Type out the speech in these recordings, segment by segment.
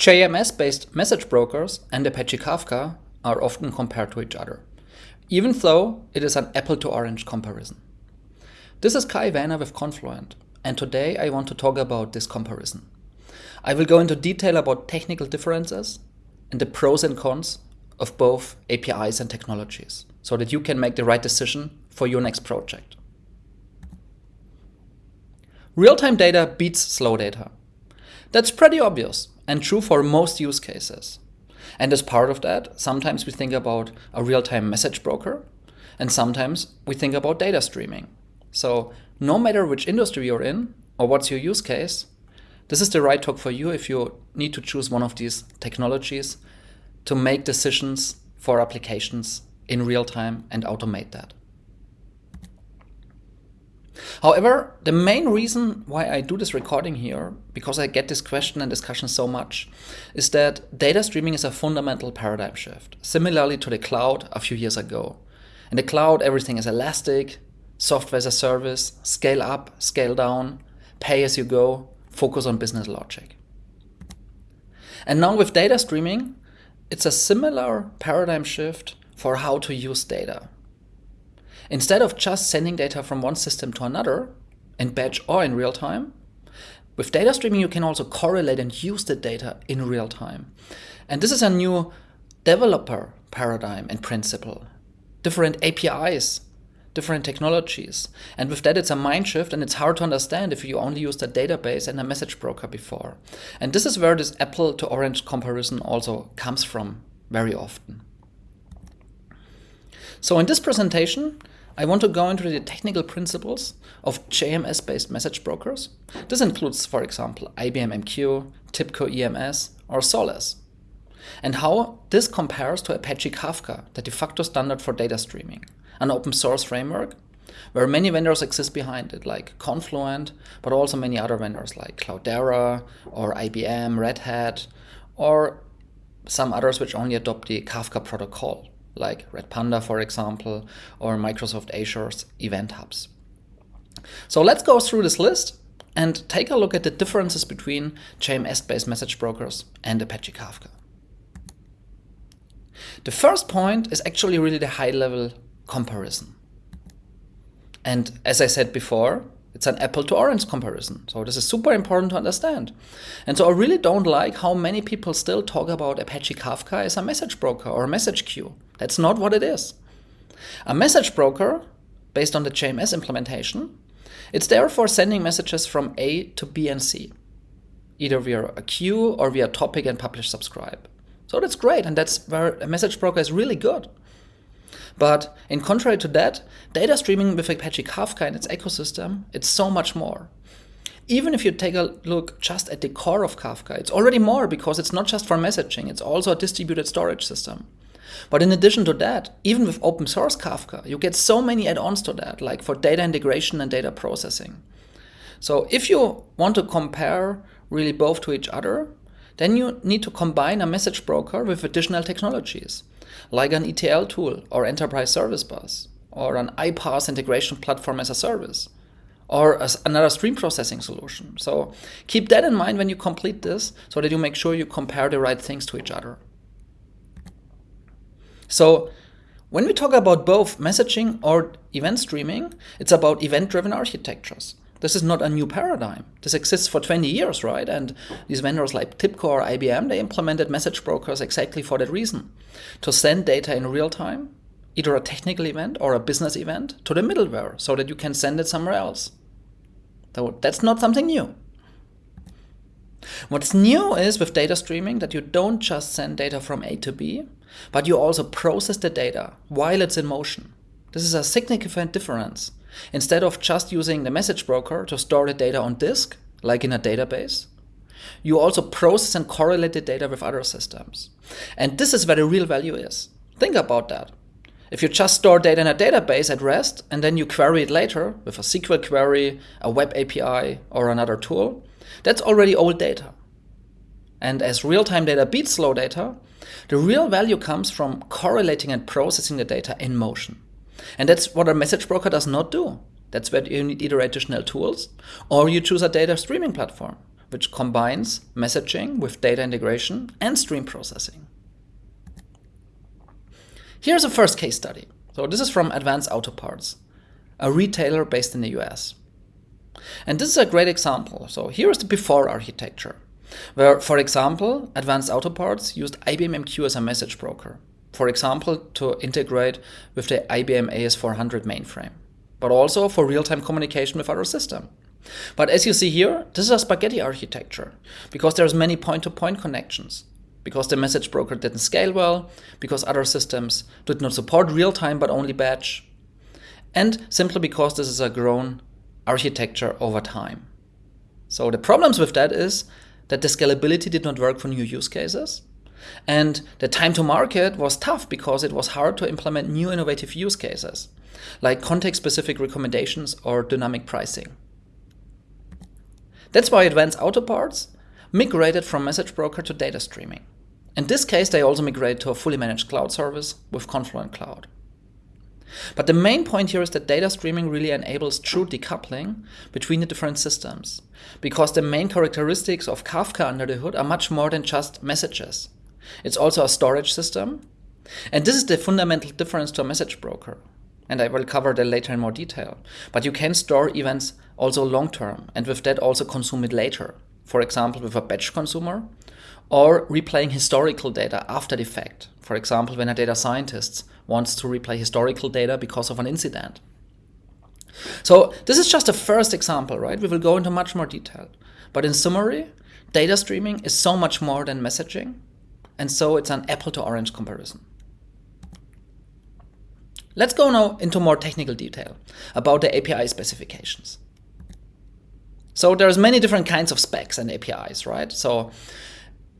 JMS-based message brokers and Apache Kafka are often compared to each other, even though it is an apple to orange comparison. This is Kai Waehner with Confluent, and today I want to talk about this comparison. I will go into detail about technical differences and the pros and cons of both APIs and technologies, so that you can make the right decision for your next project. Real-time data beats slow data. That's pretty obvious and true for most use cases. And as part of that, sometimes we think about a real-time message broker, and sometimes we think about data streaming. So no matter which industry you're in or what's your use case, this is the right talk for you if you need to choose one of these technologies to make decisions for applications in real time and automate that. However, the main reason why I do this recording here, because I get this question and discussion so much, is that data streaming is a fundamental paradigm shift, similarly to the cloud a few years ago. In the cloud, everything is elastic, software as a service, scale up, scale down, pay as you go, focus on business logic. And now with data streaming, it's a similar paradigm shift for how to use data. Instead of just sending data from one system to another, in batch or in real time, with data streaming you can also correlate and use the data in real time. And this is a new developer paradigm and principle. Different APIs, different technologies. And with that it's a mind shift and it's hard to understand if you only used a database and a message broker before. And this is where this apple to orange comparison also comes from very often. So in this presentation, I want to go into the technical principles of JMS-based message brokers. This includes, for example, IBM MQ, TIBCO EMS, or Solace. And how this compares to Apache Kafka, the de facto standard for data streaming, an open source framework where many vendors exist behind it, like Confluent, but also many other vendors like Cloudera or IBM, Red Hat, or some others which only adopt the Kafka protocol like Red Panda, for example, or Microsoft Azure's event hubs. So let's go through this list and take a look at the differences between JMS-based message brokers and Apache Kafka. The first point is actually really the high-level comparison. And as I said before, it's an apple to orange comparison. So this is super important to understand. And so I really don't like how many people still talk about Apache Kafka as a message broker or a message queue. That's not what it is. A message broker, based on the JMS implementation, it's there for sending messages from A to B and C, either via a queue or via topic and publish subscribe. So that's great, and that's where a message broker is really good. But in contrary to that, data streaming with Apache Kafka and its ecosystem, it's so much more. Even if you take a look just at the core of Kafka, it's already more because it's not just for messaging, it's also a distributed storage system. But in addition to that, even with open source Kafka, you get so many add-ons to that, like for data integration and data processing. So if you want to compare really both to each other, then you need to combine a message broker with additional technologies like an ETL tool or enterprise service bus or an iPaaS integration platform as a service or as another stream processing solution. So keep that in mind when you complete this so that you make sure you compare the right things to each other. So when we talk about both messaging or event streaming, it's about event-driven architectures. This is not a new paradigm. This exists for 20 years, right? And these vendors like TIBCO or IBM, they implemented message brokers exactly for that reason. To send data in real time, either a technical event or a business event, to the middleware so that you can send it somewhere else. So that's not something new. What's new is with data streaming that you don't just send data from A to B, but you also process the data while it's in motion. This is a significant difference. Instead of just using the message broker to store the data on disk, like in a database, you also process and correlate the data with other systems. And this is where the real value is. Think about that. If you just store data in a database at rest and then you query it later with a SQL query, a web API, or another tool, that's already old data. And as real-time data beats slow data, the real value comes from correlating and processing the data in motion. And that's what a message broker does not do. That's where you need either additional tools or you choose a data streaming platform, which combines messaging with data integration and stream processing. Here's a first case study. So this is from Advance Auto Parts, a retailer based in the US. And this is a great example. So here is the before architecture, where, for example, Advanced Auto Parts used IBM MQ as a message broker. For example, to integrate with the IBM AS400 mainframe, but also for real-time communication with other systems. But as you see here, this is a spaghetti architecture because there's many point-to-point -point connections, because the message broker didn't scale well, because other systems did not support real-time but only batch, and simply because this is a grown architecture over time. So the problems with that is that the scalability did not work for new use cases, and the time to market was tough because it was hard to implement new innovative use cases, like context-specific recommendations or dynamic pricing. That's why Advanced Auto Parts migrated from message broker to data streaming. In this case, they also migrated to a fully managed cloud service with Confluent Cloud. But the main point here is that data streaming really enables true decoupling between the different systems, because the main characteristics of Kafka under the hood are much more than just messages. It's also a storage system, and this is the fundamental difference to a message broker. And I will cover that later in more detail. But you can store events also long term, and with that also consume it later. For example, with a batch consumer, or replaying historical data after the fact. For example, when a data scientist wants to replay historical data because of an incident. So this is just a first example, right? We will go into much more detail. But in summary, data streaming is so much more than messaging, and so it's an apple to orange comparison. Let's go now into more technical detail about the API specifications. So there's many different kinds of specs and APIs, right? So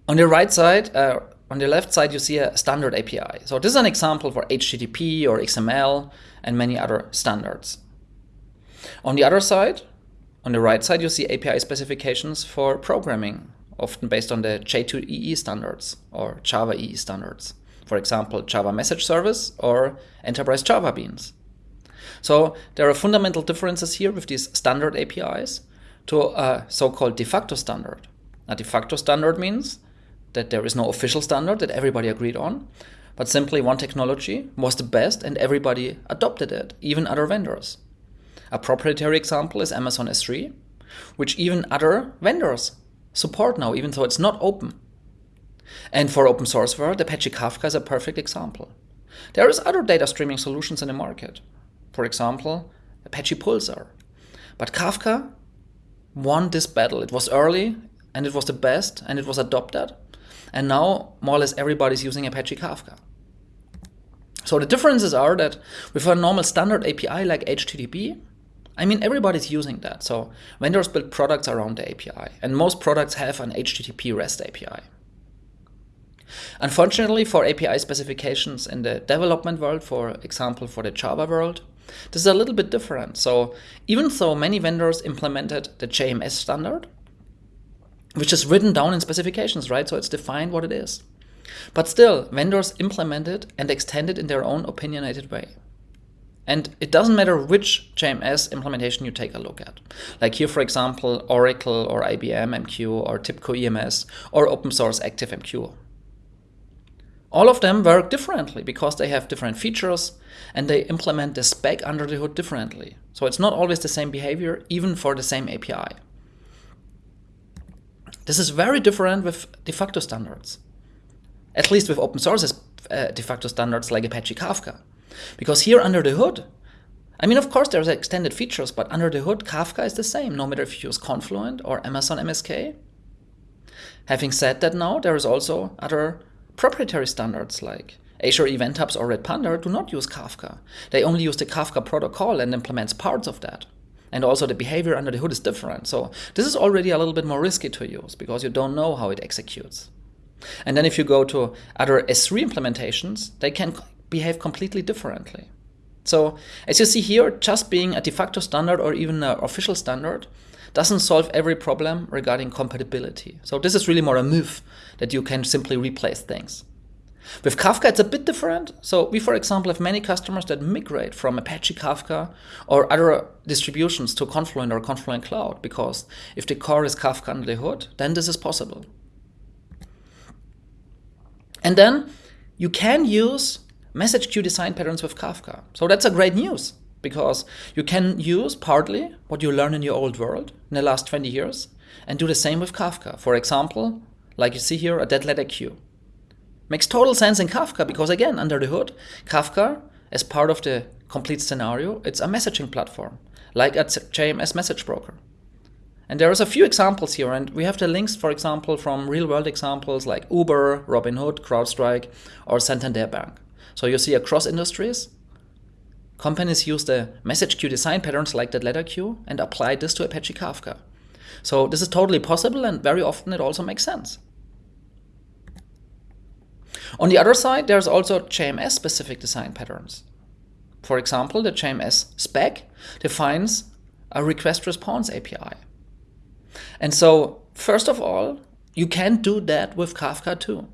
on the right side, uh, on the left side, you see a standard API. So this is an example for HTTP or XML and many other standards. On the other side, on the right side, you see API specifications for programming, often based on the J2EE standards or Java EE standards. For example, Java Message Service or Enterprise Java Beans. So there are fundamental differences here with these standard APIs to a so-called de facto standard. A de facto standard means that there is no official standard that everybody agreed on, but simply one technology was the best and everybody adopted it, even other vendors. A proprietary example is Amazon S3, which even other vendors support now, even though it's not open. And for open source world, Apache Kafka is a perfect example. There is other data streaming solutions in the market. For example, Apache Pulsar. But Kafka won this battle. It was early and it was the best and it was adopted. And now more or less everybody's using Apache Kafka. So the differences are that with a normal standard API like HTTP, I mean, everybody's using that. So vendors build products around the API, and most products have an HTTP REST API. Unfortunately, for API specifications in the development world, for example, for the Java world, this is a little bit different. So even though many vendors implemented the JMS standard, which is written down in specifications, right? So it's defined what it is. But still, vendors implement it and extend it in their own opinionated way. And it doesn't matter which JMS implementation you take a look at. Like here, for example, Oracle or IBM MQ or TIBCO EMS or open source Active MQ. All of them work differently because they have different features and they implement the spec under the hood differently. So it's not always the same behavior, even for the same API. This is very different with de facto standards. At least with open source uh, de facto standards like Apache Kafka. Because here under the hood, I mean, of course, there's extended features, but under the hood, Kafka is the same, no matter if you use Confluent or Amazon MSK. Having said that now, there is also other proprietary standards like Azure Event Hubs or Red Panda do not use Kafka. They only use the Kafka protocol and implements parts of that. And also the behavior under the hood is different. So this is already a little bit more risky to use because you don't know how it executes. And then if you go to other S3 implementations, they can behave completely differently. So as you see here, just being a de facto standard or even an official standard doesn't solve every problem regarding compatibility. So this is really more a move that you can simply replace things. With Kafka, it's a bit different. So we, for example, have many customers that migrate from Apache Kafka or other distributions to Confluent or Confluent Cloud, because if the core is Kafka under the hood, then this is possible. And then you can use message queue design patterns with Kafka. So that's a great news because you can use partly what you learned in your old world in the last 20 years and do the same with Kafka. For example, like you see here, a dead letter queue. Makes total sense in Kafka because again, under the hood, Kafka, as part of the complete scenario, it's a messaging platform, like a JMS message broker. And there is a few examples here, and we have the links, for example, from real-world examples like Uber, Robinhood, CrowdStrike, or Santander Bank. So you see across industries, companies use the message queue design patterns like dead letter queue and apply this to Apache Kafka. So this is totally possible, and very often it also makes sense. On the other side, there's also JMS-specific design patterns. For example, the JMS spec defines a request response API. And so, first of all, you can do that with Kafka too.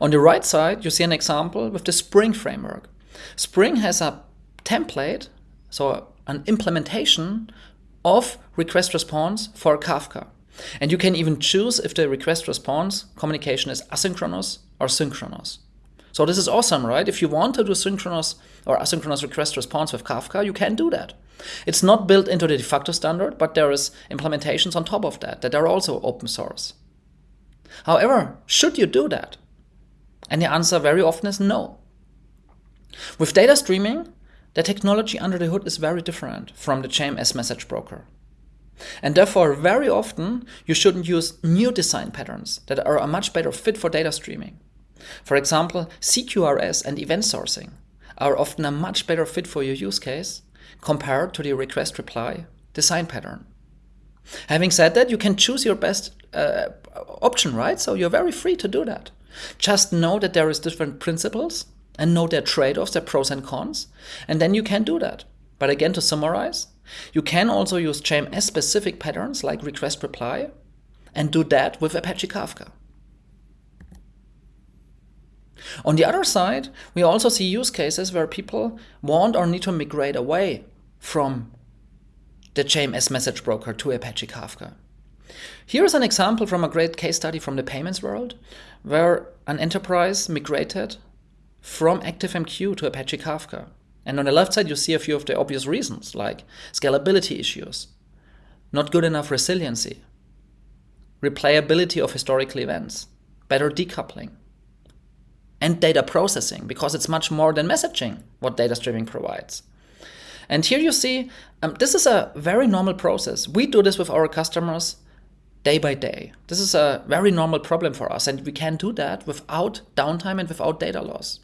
On the right side, you see an example with the Spring framework. Spring has a template, so an implementation of request response for Kafka. And you can even choose if the request response communication is asynchronous or synchronous. So this is awesome, right? If you want to do synchronous or asynchronous request response with Kafka, you can do that. It's not built into the de facto standard, but there is implementations on top of that that are also open source. However, should you do that? And the answer very often is no. With data streaming, the technology under the hood is very different from the JMS message broker. And therefore, very often, you shouldn't use new design patterns that are a much better fit for data streaming. For example, CQRS and event sourcing are often a much better fit for your use case compared to the request reply design pattern. Having said that, you can choose your best uh, option, right? So you're very free to do that. Just know that there is different principles and know their trade-offs, their pros and cons, and then you can do that. But again, to summarize, you can also use JMS specific patterns like request reply and do that with Apache Kafka. On the other side, we also see use cases where people want or need to migrate away from the JMS message broker to Apache Kafka. Here is an example from a great case study from the payments world, where an enterprise migrated from ActiveMQ to Apache Kafka. And on the left side, you see a few of the obvious reasons, like scalability issues, not good enough resiliency, replayability of historical events, better decoupling, and data processing, because it's much more than messaging what data streaming provides. And here you see, um, this is a very normal process. We do this with our customers day by day. This is a very normal problem for us, and we can do that without downtime and without data loss.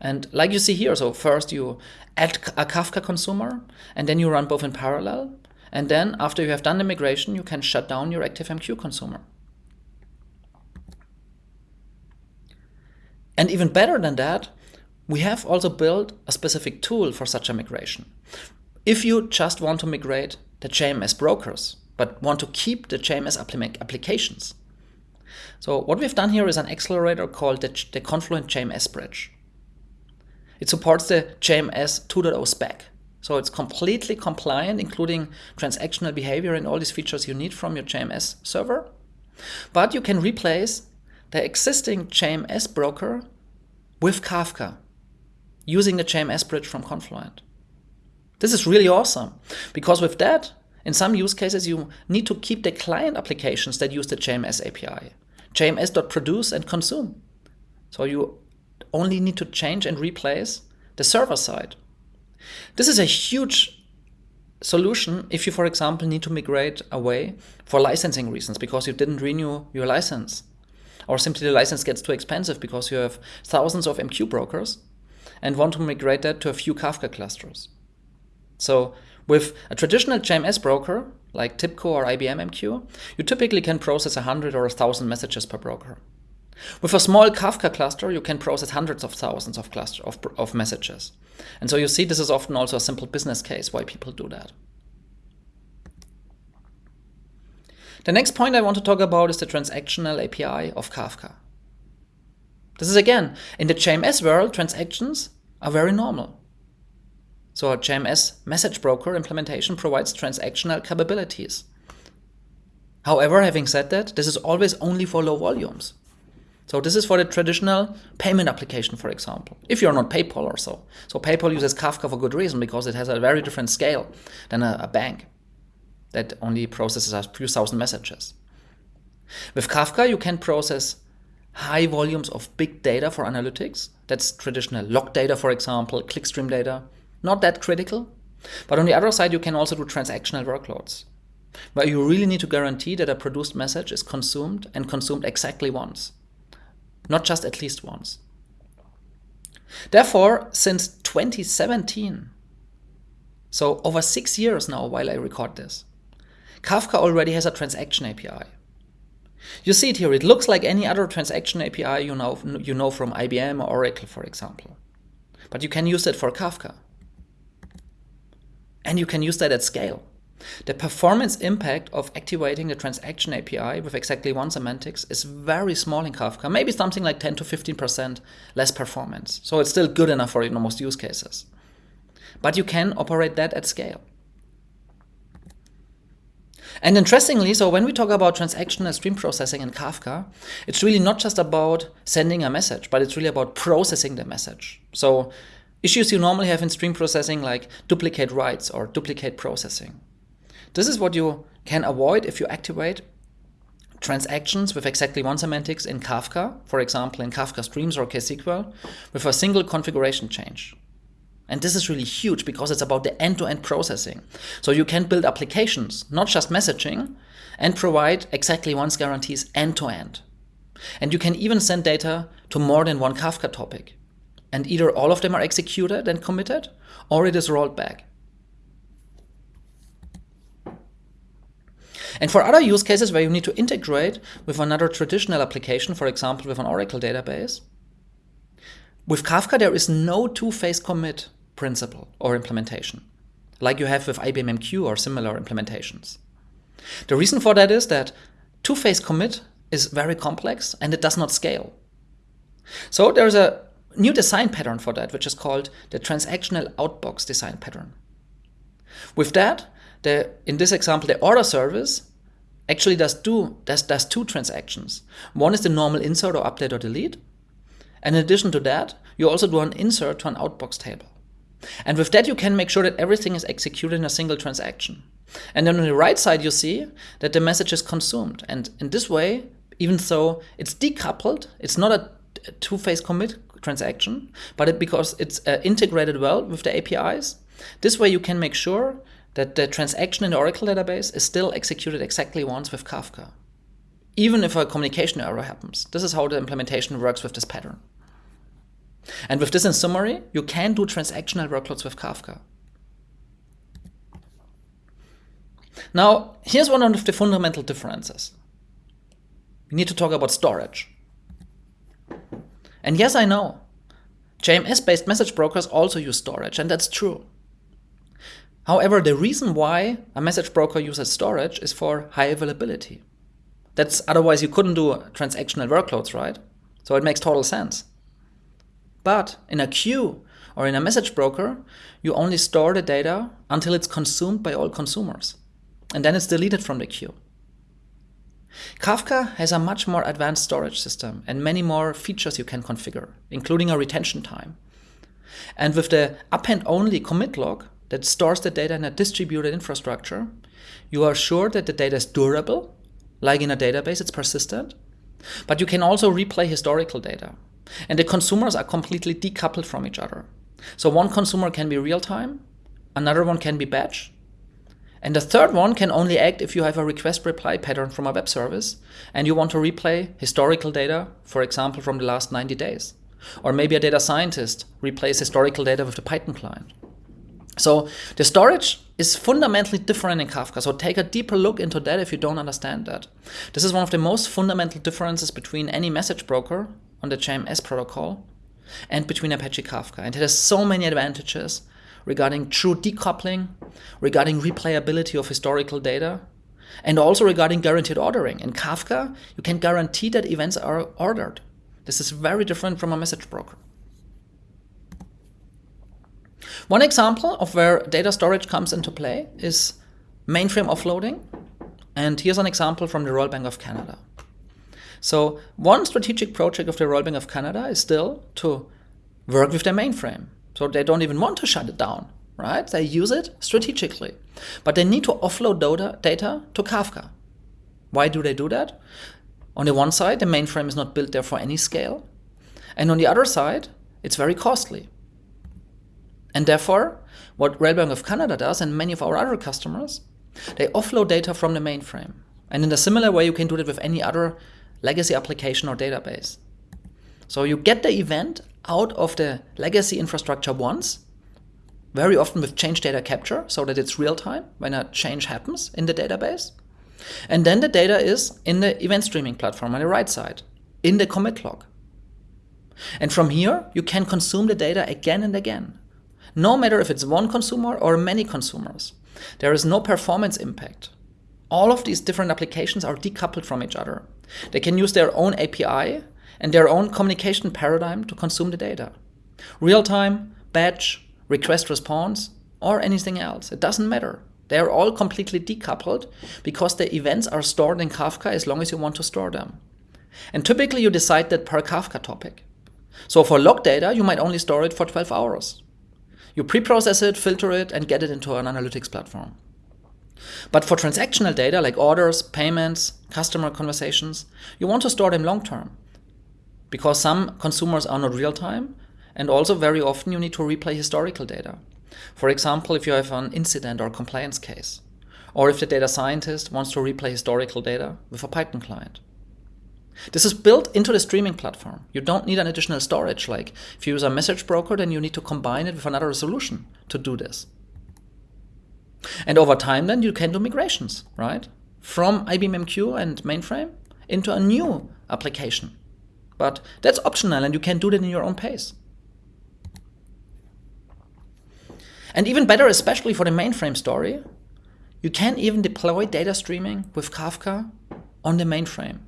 And like you see here, so first you add a Kafka consumer, and then you run both in parallel. And then after you have done the migration, you can shut down your ActiveMQ consumer. And even better than that, we have also built a specific tool for such a migration. If you just want to migrate the JMS brokers, but want to keep the JMS applications. So what we've done here is an accelerator called the, the Confluent JMS Bridge. It supports the JMS 2.0 spec. So it's completely compliant, including transactional behavior and all these features you need from your JMS server. But you can replace the existing JMS broker with Kafka using the JMS bridge from Confluent. This is really awesome because with that, in some use cases, you need to keep the client applications that use the JMS API, jms.produce and consume. So you only need to change and replace the server side. This is a huge solution if you, for example, need to migrate away for licensing reasons because you didn't renew your license. Or simply the license gets too expensive because you have thousands of MQ brokers and want to migrate that to a few Kafka clusters. So with a traditional JMS broker, like TIBCO or IBM MQ, you typically can process 100 or 1000 messages per broker. With a small Kafka cluster, you can process hundreds of thousands of, cluster, of, of messages. And so you see this is often also a simple business case why people do that. The next point I want to talk about is the transactional API of Kafka. This is again, in the JMS world, transactions are very normal. So a JMS message broker implementation provides transactional capabilities. However, having said that, this is always only for low volumes. So this is for the traditional payment application, for example, if you're not PayPal or so. So PayPal uses Kafka for good reason because it has a very different scale than a, a bank that only processes a few thousand messages. With Kafka, you can process high volumes of big data for analytics. That's traditional log data, for example, clickstream data. Not that critical. But on the other side, you can also do transactional workloads, where you really need to guarantee that a produced message is consumed and consumed exactly once, not just at least once. Therefore, since 2017, so over six years now while I record this, Kafka already has a transaction API. You see it here, it looks like any other transaction API you know, you know from IBM or Oracle, for example. But you can use it for Kafka. And you can use that at scale. The performance impact of activating the transaction API with exactly once semantics is very small in Kafka, maybe something like 10 to 15% less performance. So it's still good enough for most use cases. But you can operate that at scale. And interestingly, so when we talk about transactional stream processing in Kafka, it's really not just about sending a message, but it's really about processing the message. So issues you normally have in stream processing like duplicate writes or duplicate processing. This is what you can avoid if you activate transactions with exactly once semantics in Kafka, for example in Kafka Streams or KSQL, with a single configuration change. And this is really huge because it's about the end-to-end processing. So you can build applications, not just messaging, and provide exactly once guarantees end-to-end. And you can even send data to more than one Kafka topic. And either all of them are executed and committed, or it is rolled back. And for other use cases where you need to integrate with another traditional application, for example, with an Oracle database, with Kafka, there is no two-phase commit principle or implementation, like you have with IBM MQ or similar implementations. The reason for that is that two-phase commit is very complex and it does not scale. So there's a new design pattern for that, which is called the transactional outbox design pattern. With that, the, in this example, the order service actually does, do, does, does two transactions. One is the normal insert or update or delete, and in addition to that, you also do an insert to an outbox table. And with that, you can make sure that everything is executed in a single transaction. And then on the right side, you see that the message is consumed. And in this way, even though it's decoupled, it's not a two-phase commit transaction, but it, because it's uh, integrated well with the APIs, this way you can make sure that the transaction in the Oracle database is still executed exactly once with Kafka. Even if a communication error happens. This is how the implementation works with this pattern. And with this in summary, you can do transactional workloads with Kafka. Now, here's one of the fundamental differences. We need to talk about storage. And yes, I know, JMS-based message brokers also use storage, and that's true. However, the reason why a message broker uses storage is for high availability. That's otherwise you couldn't do transactional workloads, right? So it makes total sense. But in a queue or in a message broker, you only store the data until it's consumed by all consumers. And then it's deleted from the queue. Kafka has a much more advanced storage system and many more features you can configure, including a retention time. And with the append-only commit log that stores the data in a distributed infrastructure, you are sure that the data is durable, like in a database, it's persistent, but you can also replay historical data. And the consumers are completely decoupled from each other. So one consumer can be real time, another one can be batch, and the third one can only act if you have a request reply pattern from a web service and you want to replay historical data, for example, from the last 90 days. Or maybe a data scientist replays historical data with the Python client. So the storage is fundamentally different in Kafka. So take a deeper look into that if you don't understand that. This is one of the most fundamental differences between any message broker on the JMS protocol and between Apache Kafka. And it has so many advantages regarding true decoupling, regarding replayability of historical data, and also regarding guaranteed ordering. In Kafka, you can guarantee that events are ordered. This is very different from a message broker. One example of where data storage comes into play is mainframe offloading. And here's an example from the Royal Bank of Canada. So one strategic project of the Royal Bank of Canada is still to work with their mainframe. So they don't even want to shut it down, right? They use it strategically. But they need to offload data to Kafka. Why do they do that? On the one side, the mainframe is not built there for any scale. And on the other side, it's very costly. And therefore, what Royal Bank of Canada does, and many of our other customers, they offload data from the mainframe. And in a similar way, you can do that with any other legacy application or database. So you get the event out of the legacy infrastructure once, very often with change data capture, so that it's real time when a change happens in the database. And then the data is in the event streaming platform on the right side, in the commit log. And from here, you can consume the data again and again no matter if it's one consumer or many consumers. There is no performance impact. All of these different applications are decoupled from each other. They can use their own API and their own communication paradigm to consume the data. Real time, batch, request response, or anything else. It doesn't matter. They are all completely decoupled because the events are stored in Kafka as long as you want to store them. And typically you decide that per Kafka topic. So for log data, you might only store it for 12 hours. You pre-process it, filter it, and get it into an analytics platform. But for transactional data like orders, payments, customer conversations, you want to store them long term. Because some consumers are not real time, and also very often you need to replay historical data. For example, if you have an incident or compliance case, or if the data scientist wants to replay historical data with a Python client. This is built into the streaming platform. You don't need an additional storage. Like if you use a message broker, then you need to combine it with another solution to do this. And over time, then you can do migrations, right? From IBM MQ and mainframe into a new application. But that's optional and you can do that in your own pace. And even better, especially for the mainframe story, you can even deploy data streaming with Kafka on the mainframe.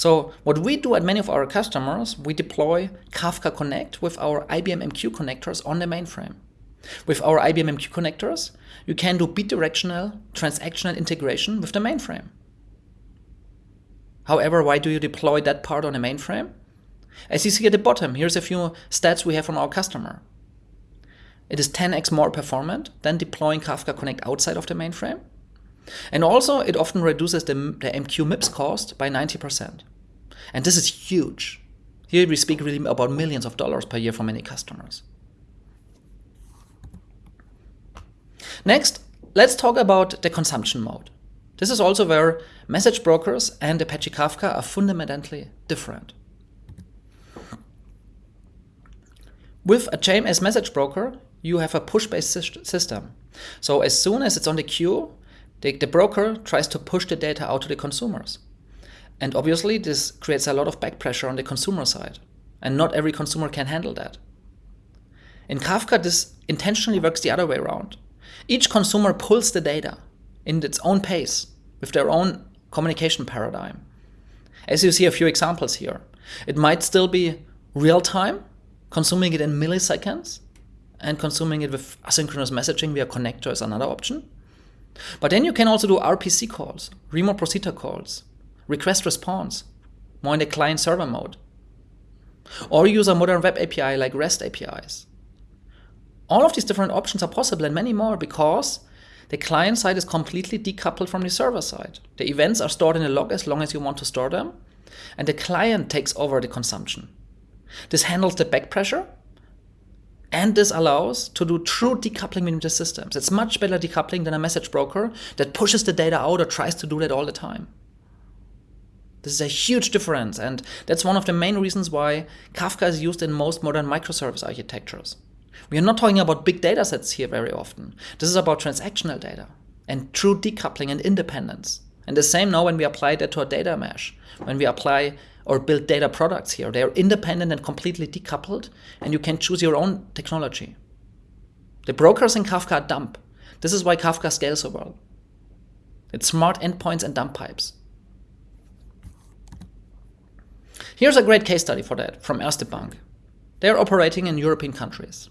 So what we do at many of our customers, we deploy Kafka Connect with our IBM MQ connectors on the mainframe. With our IBM MQ connectors, you can do bidirectional transactional integration with the mainframe. However, why do you deploy that part on the mainframe? As you see at the bottom, here's a few stats we have from our customer. It is 10x more performant than deploying Kafka Connect outside of the mainframe. And also, it often reduces the, the MQ MIPS cost by 90%. And this is huge. Here we speak really about millions of dollars per year for many customers. Next, let's talk about the consumption mode. This is also where message brokers and Apache Kafka are fundamentally different. With a JMS message broker, you have a push-based system. So as soon as it's on the queue, the, the broker tries to push the data out to the consumers. And obviously, this creates a lot of back pressure on the consumer side. And not every consumer can handle that. In Kafka, this intentionally works the other way around. Each consumer pulls the data in its own pace with their own communication paradigm. As you see a few examples here, it might still be real time, consuming it in milliseconds, and consuming it with asynchronous messaging via connector is another option. But then you can also do RPC calls, remote procedure calls, request response, more in the client server mode. Or use a modern web API like REST APIs. All of these different options are possible and many more because the client side is completely decoupled from the server side. The events are stored in a log as long as you want to store them, and the client takes over the consumption. This handles the back pressure and this allows to do true decoupling between the systems. It's much better decoupling than a message broker that pushes the data out or tries to do that all the time. This is a huge difference, and that's one of the main reasons why Kafka is used in most modern microservice architectures. We are not talking about big data sets here very often. This is about transactional data and true decoupling and independence. And the same now when we apply that to a data mesh, when we apply or build data products here. They are independent and completely decoupled, and you can choose your own technology. The brokers in Kafka dump. This is why Kafka scales so well. It's smart endpoints and dumb pipes. Here's a great case study for that from Erste Bank. They're operating in European countries.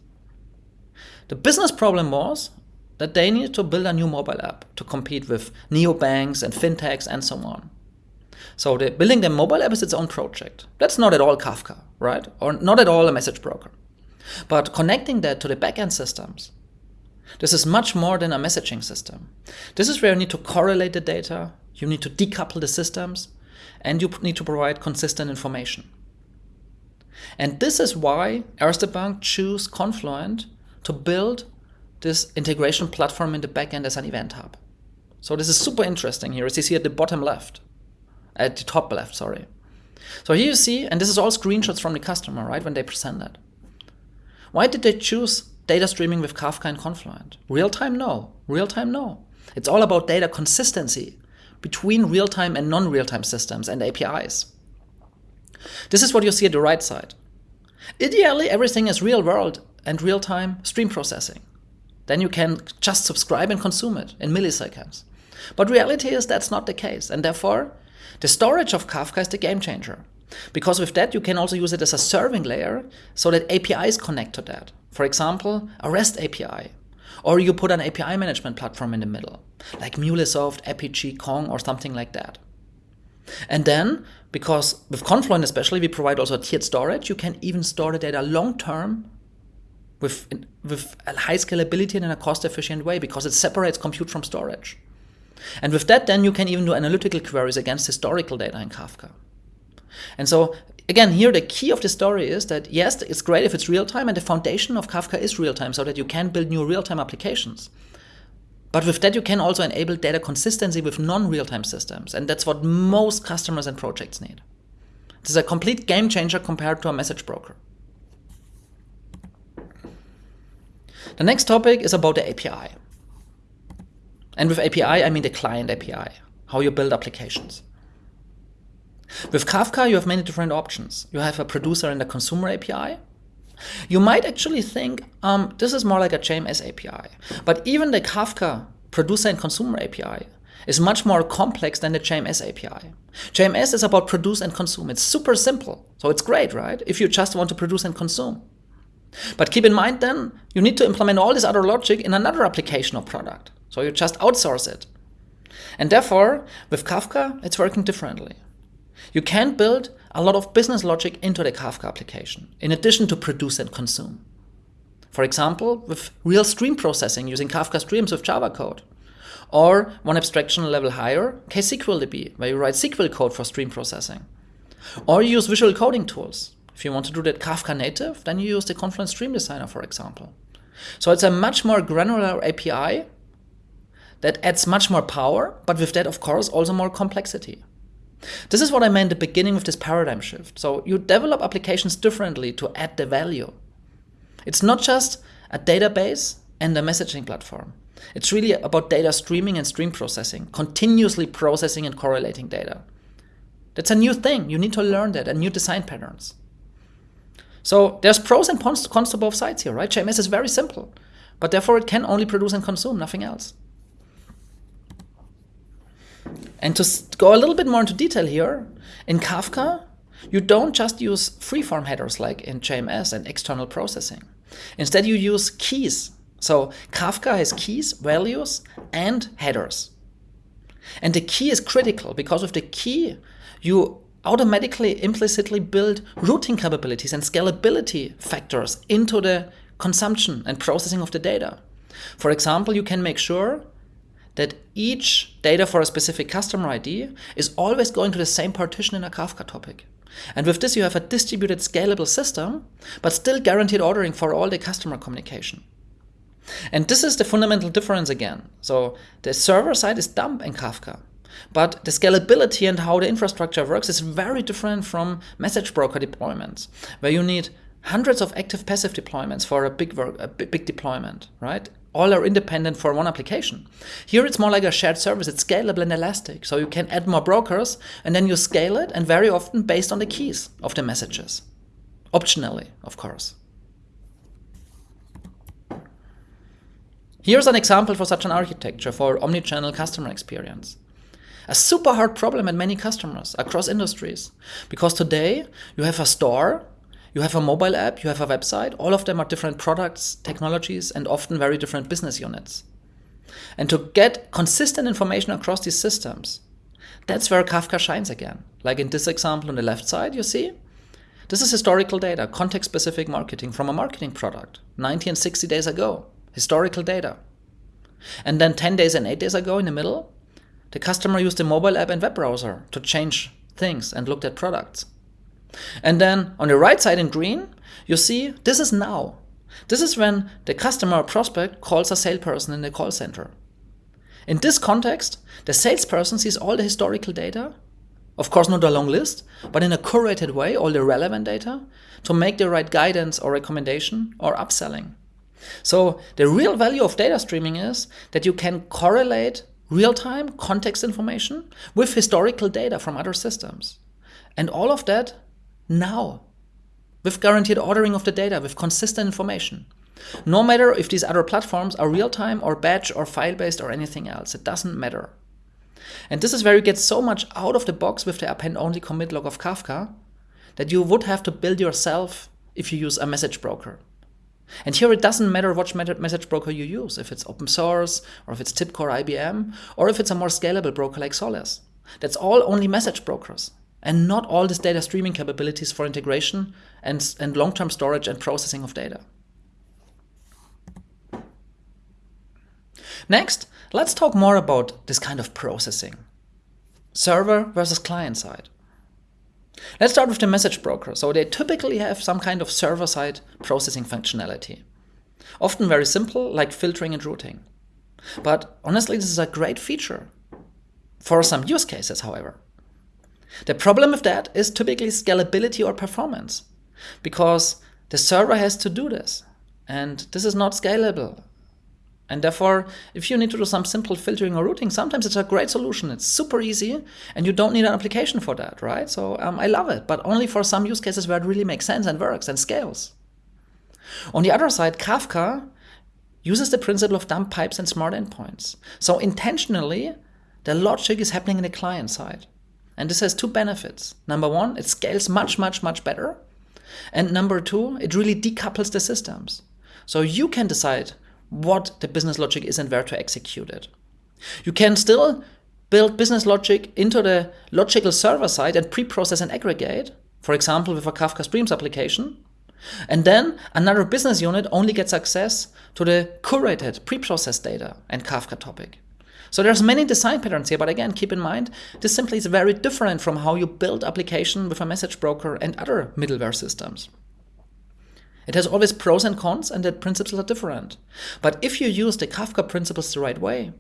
The business problem was that they needed to build a new mobile app to compete with neobanks and fintechs and so on. So the building the mobile app is its own project. That's not at all Kafka, right? Or not at all a message broker. But connecting that to the backend systems, this is much more than a messaging system. This is where you need to correlate the data, you need to decouple the systems, and you need to provide consistent information. And this is why Erste Bank chose Confluent to build this integration platform in the backend as an event hub. So this is super interesting here, as you see at the bottom left, at the top left, sorry. So here you see, and this is all screenshots from the customer, right, when they present that. Why did they choose data streaming with Kafka and Confluent? Real time, no. Real time, no. It's all about data consistency between real time and non real time systems and APIs. This is what you see at the right side. Ideally, everything is real world and real time stream processing. Then you can just subscribe and consume it in milliseconds. But reality is that's not the case, and therefore, the storage of Kafka is the game changer. Because with that, you can also use it as a serving layer so that APIs connect to that. For example, a REST API. Or you put an API management platform in the middle, like MuleSoft, Apigee, Kong, or something like that. And then, because with Confluent especially, we provide also tiered storage, you can even store the data long term with, with a high scalability and in a cost efficient way because it separates compute from storage. And with that, then you can even do analytical queries against historical data in Kafka. And so again, here the key of the story is that yes, it's great if it's real time, and the foundation of Kafka is real time so that you can build new real time applications. But with that, you can also enable data consistency with non real time systems. And that's what most customers and projects need. This is a complete game changer compared to a message broker. The next topic is about the API. And with API, I mean the client API, how you build applications. With Kafka, you have many different options. You have a producer and a consumer API. You might actually think um, this is more like a JMS API. But even the Kafka producer and consumer API is much more complex than the JMS API. JMS is about produce and consume. It's super simple. So it's great, right? If you just want to produce and consume. But keep in mind then, you need to implement all this other logic in another application or product. So you just outsource it. And therefore, with Kafka, it's working differently. You can build a lot of business logic into the Kafka application, in addition to produce and consume. For example, with real stream processing using Kafka streams with Java code. Or one abstraction level higher, KSQLDB, where you write SQL code for stream processing. Or you use visual coding tools. If you want to do that Kafka native, then you use the Confluent Stream Designer, for example. So it's a much more granular API that adds much more power, but with that, of course, also more complexity. This is what I meant at the beginning with this paradigm shift. So you develop applications differently to add the value. It's not just a database and a messaging platform. It's really about data streaming and stream processing, continuously processing and correlating data. That's a new thing. You need to learn that and new design patterns. So there's pros and cons to both sides here, right? JMS is very simple, but therefore it can only produce and consume, nothing else. And to go a little bit more into detail here, in Kafka, you don't just use freeform headers like in JMS and external processing. Instead, you use keys. So Kafka has keys, values, and headers. And the key is critical because with the key, you automatically implicitly build routing capabilities and scalability factors into the consumption and processing of the data. For example, you can make sure that each data for a specific customer ID is always going to the same partition in a Kafka topic. And with this, you have a distributed scalable system, but still guaranteed ordering for all the customer communication. And this is the fundamental difference again. So the server side is dumb in Kafka, but the scalability and how the infrastructure works is very different from message broker deployments, where you need hundreds of active passive deployments for a big work, a big deployment, right? All are independent for one application. Here it's more like a shared service. It's scalable and elastic. So you can add more brokers and then you scale it and very often based on the keys of the messages. Optionally, of course. Here's an example for such an architecture for omnichannel customer experience. A super hard problem at many customers across industries. Because today you have a store, you have a mobile app, you have a website, all of them are different products, technologies, and often very different business units. And to get consistent information across these systems, that's where Kafka shines again. Like in this example on the left side, you see? This is historical data, context-specific marketing from a marketing product, 90 and 60 days ago, historical data. And then 10 days and 8 days ago in the middle, the customer used a mobile app and web browser to change things and looked at products. And then on the right side in green, you see this is now. This is when the customer or prospect calls a salesperson in the call center. In this context, the salesperson sees all the historical data, of course not a long list, but in a curated way, all the relevant data, to make the right guidance or recommendation or upselling. So the real value of data streaming is that you can correlate real-time context information with historical data from other systems. And all of that now, with guaranteed ordering of the data, with consistent information. No matter if these other platforms are real-time or batch or file-based or anything else, it doesn't matter. And this is where you get so much out of the box with the append-only commit log of Kafka that you would have to build yourself if you use a message broker. And here it doesn't matter which message broker you use, if it's open source, or if it's TIBCO or IBM, or if it's a more scalable broker like Solace. That's all only message brokers, and not all these data streaming capabilities for integration and, and long-term storage and processing of data. Next, let's talk more about this kind of processing. Server versus client side. Let's start with the message broker. So they typically have some kind of server-side processing functionality. Often very simple, like filtering and routing. But honestly, this is a great feature. For some use cases, however. The problem with that is typically scalability or performance. Because the server has to do this. And this is not scalable. And therefore, if you need to do some simple filtering or routing, sometimes it's a great solution. It's super easy and you don't need an application for that, right? So um, I love it, but only for some use cases where it really makes sense and works and scales. On the other side, Kafka uses the principle of dumb pipes and smart endpoints. So intentionally, the logic is happening in the client side. And this has two benefits. Number one, it scales much, much, much better. And number two, it really decouples the systems. So you can decide what the business logic is and where to execute it. You can still build business logic into the logical server side and pre-process and aggregate, for example, with a Kafka Streams application. And then another business unit only gets access to the curated pre-processed data and Kafka topic. So there's many design patterns here, but again, keep in mind, this simply is very different from how you build application with a message broker and other middleware systems. It has always pros and cons, and the principles are different. But if you use the Kafka principles the right way,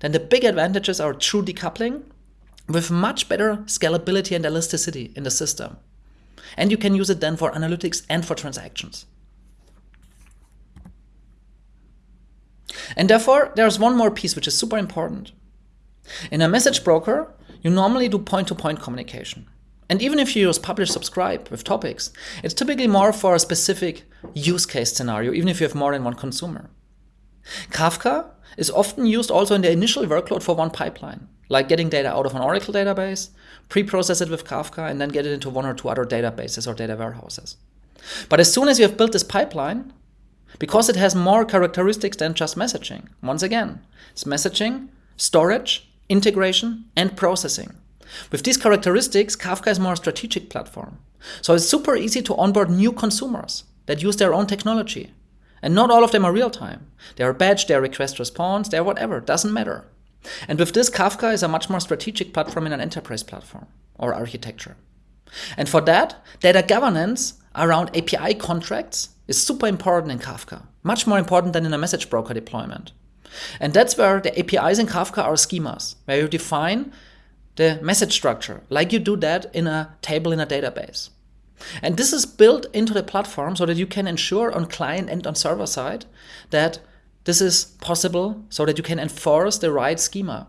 then the big advantages are true decoupling with much better scalability and elasticity in the system. And you can use it then for analytics and for transactions. And therefore, there's one more piece which is super important. In a message broker, you normally do point-to-point -point communication. And even if you use publish subscribe with topics, it's typically more for a specific use case scenario, even if you have more than one consumer. Kafka is often used also in the initial workload for one pipeline, like getting data out of an Oracle database, pre-process it with Kafka, and then get it into one or two other databases or data warehouses. But as soon as you have built this pipeline, because it has more characteristics than just messaging, once again, it's messaging, storage, integration, and processing. With these characteristics, Kafka is more a strategic platform. So it's super easy to onboard new consumers that use their own technology. And not all of them are real-time. They are batch, they are request response, they are whatever, doesn't matter. And with this, Kafka is a much more strategic platform in an enterprise platform or architecture. And for that, data governance around API contracts is super important in Kafka, much more important than in a message broker deployment. And that's where the APIs in Kafka are schemas, where you define the message structure, like you do that in a table in a database. And this is built into the platform so that you can ensure on client and on server side that this is possible so that you can enforce the right schema.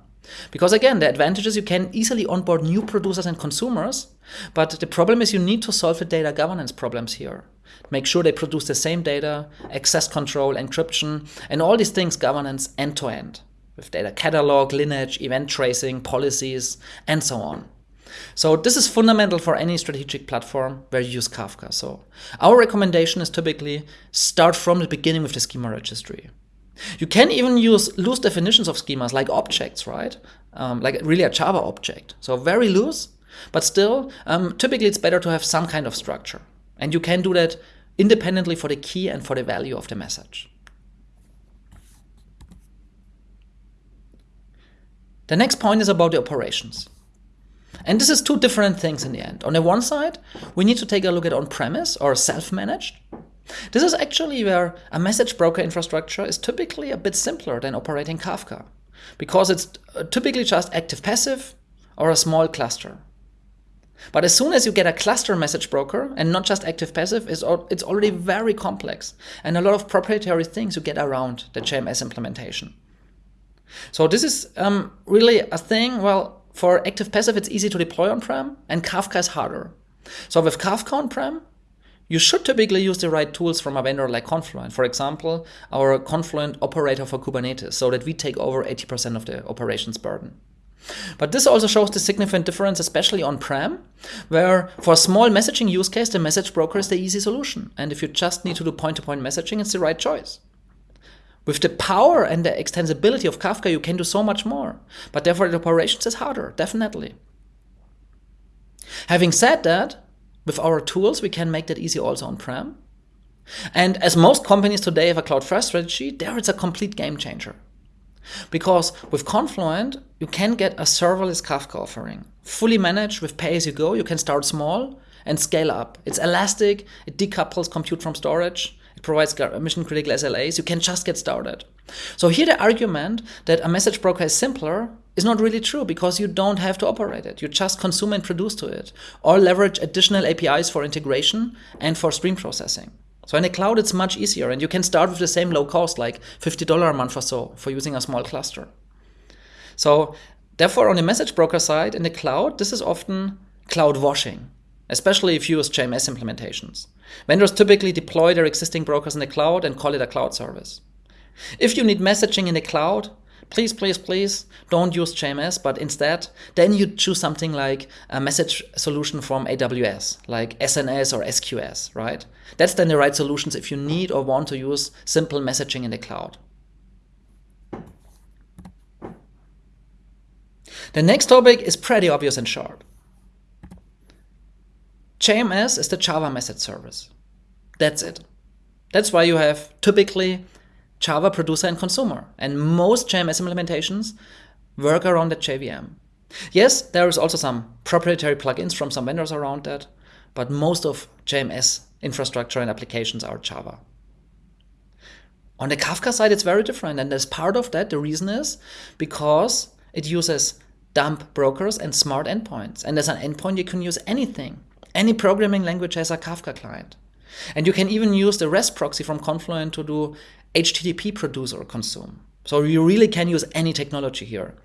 Because again, the advantage is you can easily onboard new producers and consumers, but the problem is you need to solve the data governance problems here. Make sure they produce the same data, access control, encryption, and all these things governance end to end. with data catalog, lineage, event tracing, policies, and so on. So this is fundamental for any strategic platform where you use Kafka. So our recommendation is typically start from the beginning with the schema registry. You can even use loose definitions of schemas like objects, right? Um, like really a Java object. So very loose, but still, um, typically it's better to have some kind of structure. And you can do that independently for the key and for the value of the message. The next point is about the operations. And this is two different things in the end. On the one side, we need to take a look at on-premise or self-managed. This is actually where a message broker infrastructure is typically a bit simpler than operating Kafka, because it's uh, typically just active-passive or a small cluster. But as soon as you get a cluster message broker and not just active-passive, it's already very complex and a lot of proprietary things you get around the JMS implementation. So this is um, really a thing, well, for active passive, it's easy to deploy on-prem, and Kafka is harder. So with Kafka on-prem, you should typically use the right tools from a vendor like Confluent. For example, our Confluent operator for Kubernetes, so that we take over 80% of the operations burden. But this also shows the significant difference, especially on-prem, where for a small messaging use case, the message broker is the easy solution. And if you just need to do point-to-point -point messaging, it's the right choice. With the power and the extensibility of Kafka, you can do so much more. But therefore, the operations is harder, definitely. Having said that, with our tools, we can make that easy also on-prem. And as most companies today have a cloud-first strategy, there it's a complete game changer. Because with Confluent, you can get a serverless Kafka offering. Fully managed with pay-as-you-go, you can start small and scale up. It's elastic, it decouples compute from storage, it provides mission critical SLAs. You can just get started. So here the argument that a message broker is simpler is not really true because you don't have to operate it. You just consume and produce to it or leverage additional APIs for integration and for stream processing. So in the cloud, it's much easier and you can start with the same low cost, like $50 a month or so for using a small cluster. So therefore, on the message broker side in the cloud, this is often cloud washing especially if you use JMS implementations. Vendors typically deploy their existing brokers in the cloud and call it a cloud service. If you need messaging in the cloud, please, please, please don't use JMS, but instead, then you choose something like a message solution from AWS, like SNS or SQS, right? That's then the right solutions if you need or want to use simple messaging in the cloud. The next topic is pretty obvious and short. JMS is the Java message service. That's it. That's why you have typically Java producer and consumer. And most JMS implementations work around the JVM. Yes, there is also some proprietary plugins from some vendors around that, but most of JMS infrastructure and applications are Java. On the Kafka side, it's very different. And as part of that, the reason is because it uses dumb brokers and smart endpoints. And as an endpoint, you can use anything. Any programming language has a Kafka client. And you can even use the REST proxy from Confluent to do HTTP produce or consume. So you really can use any technology here.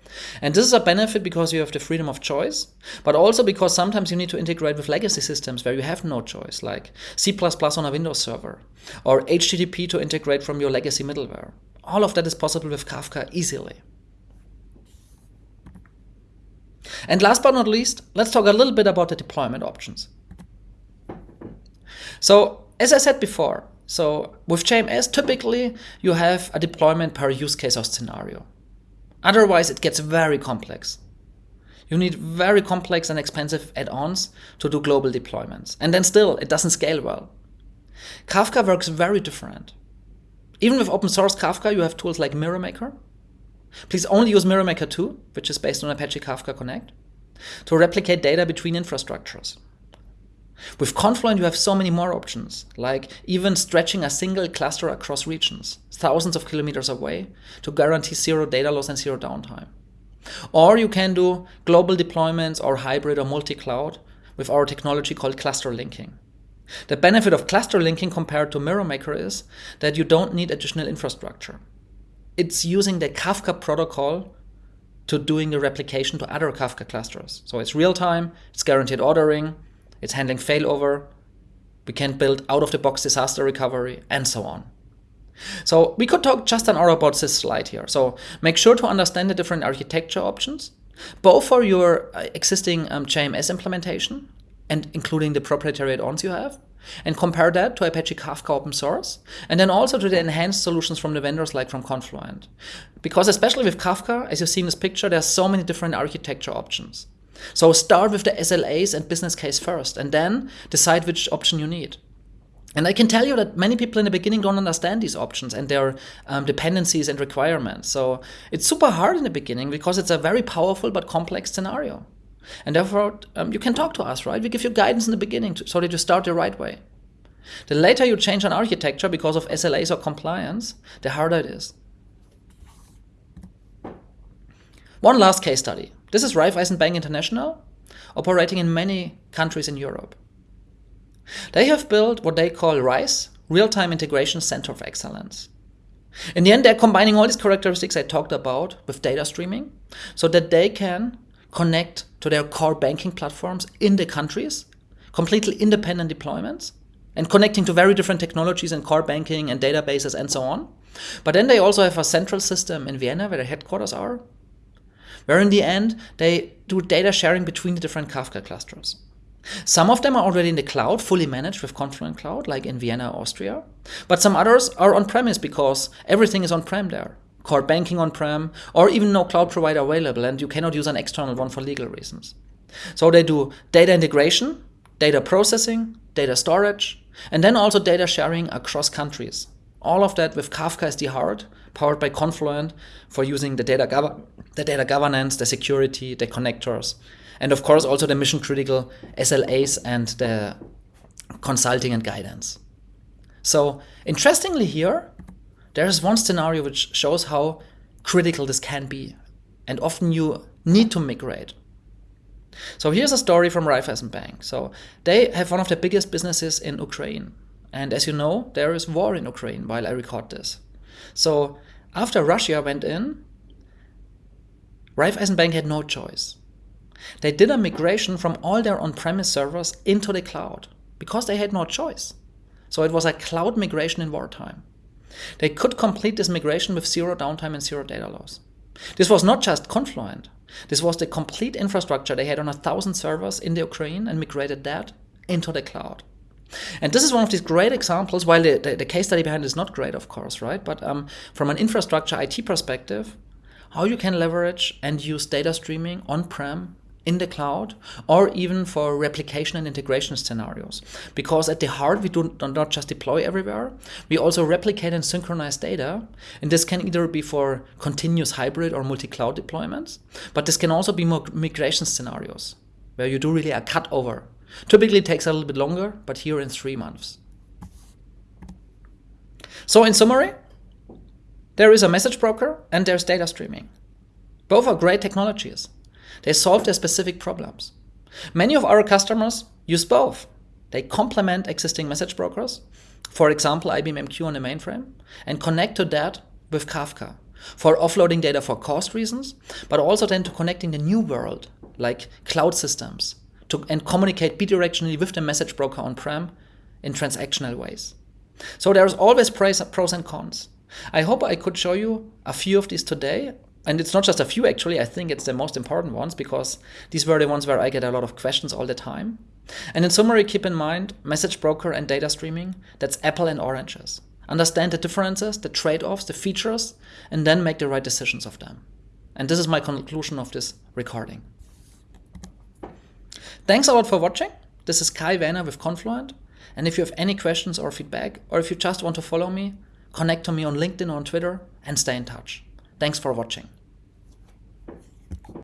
And this is a benefit because you have the freedom of choice, but also because sometimes you need to integrate with legacy systems where you have no choice, like C++ on a Windows server, or HTTP to integrate from your legacy middleware. All of that is possible with Kafka easily. And last but not least, let's talk a little bit about the deployment options. So as I said before, so with JMS, typically you have a deployment per use case or scenario. Otherwise, it gets very complex. You need very complex and expensive add-ons to do global deployments. And then still, it doesn't scale well. Kafka works very different. Even with open source Kafka, you have tools like MirrorMaker. Please only use MirrorMaker 2, which is based on Apache Kafka Connect, to replicate data between infrastructures. With Confluent, you have so many more options, like even stretching a single cluster across regions, thousands of kilometers away, to guarantee zero data loss and zero downtime. Or you can do global deployments or hybrid or multi-cloud with our technology called cluster linking. The benefit of cluster linking compared to MirrorMaker is that you don't need additional infrastructure. It's using the Kafka protocol to doing the replication to other Kafka clusters. So it's real time, it's guaranteed ordering, it's handling failover. We can build out-of-the-box disaster recovery, and so on. So we could talk just an hour about this slide here. So make sure to understand the different architecture options, both for your uh, existing um, JMS implementation and including the proprietary add-ons you have, and compare that to Apache Kafka open source, and then also to the enhanced solutions from the vendors like from Confluent. Because especially with Kafka, as you see in this picture, there are so many different architecture options. So start with the SLAs and business case first, and then decide which option you need. And I can tell you that many people in the beginning don't understand these options and their um, dependencies and requirements. So it's super hard in the beginning because it's a very powerful but complex scenario. And therefore, um, you can talk to us, right? We give you guidance in the beginning to, so that you start the right way. The later you change an architecture because of SLAs or compliance, the harder it is. One last case study. This is Raiffeisen Bank International, operating in many countries in Europe. They have built what they call RISE, Real-Time Integration Center of Excellence. In the end, they're combining all these characteristics I talked about with data streaming so that they can connect to their core banking platforms in the countries, completely independent deployments, and connecting to very different technologies and core banking and databases and so on. But then they also have a central system in Vienna where their headquarters are, where in the end they do data sharing between the different Kafka clusters. Some of them are already in the cloud, fully managed with Confluent Cloud, like in Vienna, Austria. But some others are on-premise because everything is on-prem there core banking on-prem, or even no cloud provider available, and you cannot use an external one for legal reasons. So they do data integration, data processing, data storage, and then also data sharing across countries. All of that with Kafka as the heart, powered by Confluent for using the data, the data governance, the security, the connectors, and of course also the mission critical SLAs and the consulting and guidance. So interestingly here, there is one scenario which shows how critical this can be. And often you need to migrate. So here's a story from Raiffeisen Bank. So they have one of the biggest businesses in Ukraine. And as you know, there is war in Ukraine while I record this. So after Russia went in, Raiffeisen Bank had no choice. They did a migration from all their on-premise servers into the cloud because they had no choice. So it was a cloud migration in wartime. They could complete this migration with zero downtime and zero data loss. This was not just Confluent. This was the complete infrastructure they had on a thousand servers in the Ukraine and migrated that into the cloud. And this is one of these great examples, while the, the, the case study behind is not great, of course, right? But um, from an infrastructure IT perspective, how you can leverage and use data streaming on-prem in the cloud or even for replication and integration scenarios. Because at the heart, we do not just deploy everywhere, we also replicate and synchronize data. And this can either be for continuous hybrid or multi-cloud deployments, but this can also be more migration scenarios where you do really a cut over. Typically takes a little bit longer, but here in three months. So in summary, there is a message broker and there's data streaming. Both are great technologies. They solve their specific problems. Many of our customers use both. They complement existing message brokers, for example, IBM MQ on the mainframe, and connect to that with Kafka for offloading data for cost reasons, but also then to connecting the new world, like cloud systems, to, and communicate bidirectionally with the message broker on-prem in transactional ways. So there's always pros and cons. I hope I could show you a few of these today and it's not just a few actually, I think it's the most important ones because these were the ones where I get a lot of questions all the time. And in summary, keep in mind, message broker and data streaming, that's apple and oranges. Understand the differences, the trade-offs, the features, and then make the right decisions of them. And this is my conclusion of this recording. Thanks a lot for watching. This is Kai Waehner with Confluent. And if you have any questions or feedback, or if you just want to follow me, connect to me on LinkedIn or on Twitter and stay in touch. Thanks for watching.